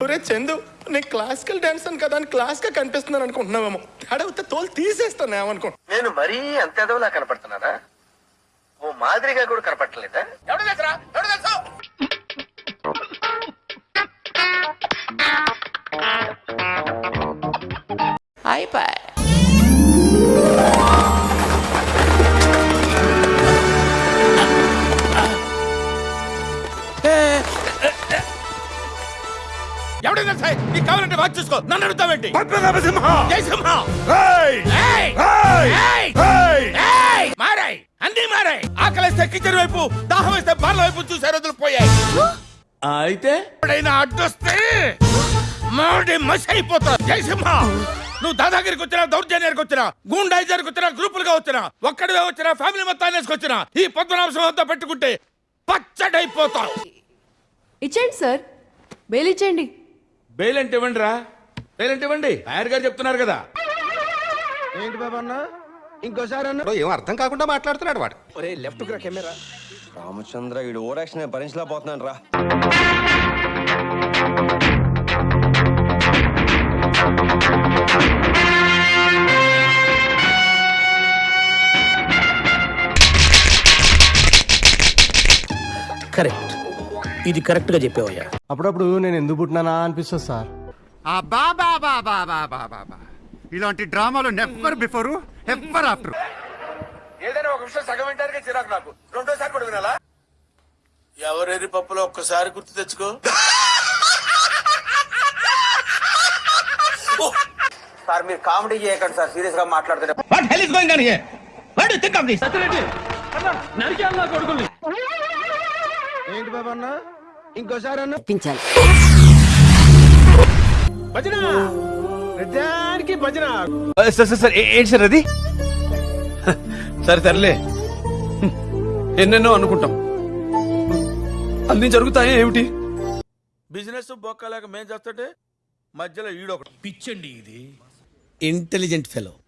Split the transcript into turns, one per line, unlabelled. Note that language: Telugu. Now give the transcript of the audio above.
ఒరే చందు నేను క్లాసికల్ డాన్స్ అని కదా అని క్లాస్గా కనిపిస్తున్నాను అనుకుంటున్నావేమో. అడిగితే తోలు తీసేస్తాను ఏమనుకో
నేను మరీ అంత ఎదవలా కనపడుతున్నానా? ఓ మాదిరిగా కూడా కనపడలేదా
ఎవడు తెలుసురా? ఎవడు తెలుసు?
ఎవడో తెలుసా? నీకు కావాలంటే వాచ్ చూసుకో. నన్ను అడుగుతావేంటి? జై సింహ! మారాయి! అన్ని మారాయి! ఆకలిస్తే కిచెన్ వైపు దాహం వేస్తే బార్ల వైపు చూసే రోజులు పోయాయి.
అయితే?
ఎప్పుడైనా అడ్డొస్తే మాడి మసి అయిపోతారు. జై సింహ! నువ్వు దాదాగిరికి వచ్చినా దౌర్జన్యానికి వచ్చినా గూండాయిజానికి వచ్చినా గ్రూపులుగా వచ్చినా ఒక్కడివే వచ్చినా ఫ్యామిలీ మొత్తాన్ని వేసుకొచ్చినా ఈ పద్మనాభం అంతా పెట్టుకుంటే పచ్చడైపోతావు.
ఇచ్చేయండి సార్. బెయిల్ ఇచ్చేయండి.
బెయిల్ అంటే ఇవ్వండి రా. బెయిల్ అంటే ఇవ్వండి. లాయర్ గారు చెప్తున్నారు కదా.
ఏంటి బాబా అన్న? ఇంకోసారి అన్న?
ఏం అర్థం కాకుండా మాట్లాడుతున్నాడు వాడు.
ఒరే లెఫ్ట్ రా కెమెరా. రామచంద్ర వీడు ఓరాక్షన్ భరించలేకపోతున్నాను రా.
కరెక్ట్. ఇది కరెక్ట్గా చెప్పావయ్యా.
అప్పుడప్పుడు నేను ఎందుకు పుట్టినానా అనిపిస్తుంది సార్.
ఇలాంటి డ్రామాలు నెవర్ బిఫోర్ ఎవర్ ఆఫ్టర్
ఏదైనా ఒక విషయం సగం వింటానికి చిరాకు నాకు. రెండోసారి కూడా వినాలా? ఎవరెరి పప్పులో ఒక్కసారి గుర్తు తెచ్చుకో.
సార్ మీరు కామెడీ చేయకండి సార్ సీరియస్గా మాట్లాడుతుంటే ఏంటి బాబా అన్న? ఇంకోసారి అన్న?
భజన! ప్రతిదానికి భజన!
సార్ సార్ ఏంటి సార్ అది? సరే తరలే ఎన్నెన్నో అనుకుంటాం. అన్ని జరుగుతాయి ఏమిటి?
బిజినెస్ బొక్కలేక మేం చేస్తుంటే మధ్యలో ఈడొకటి
పిచ్చండి ఇది. Intelligent fellow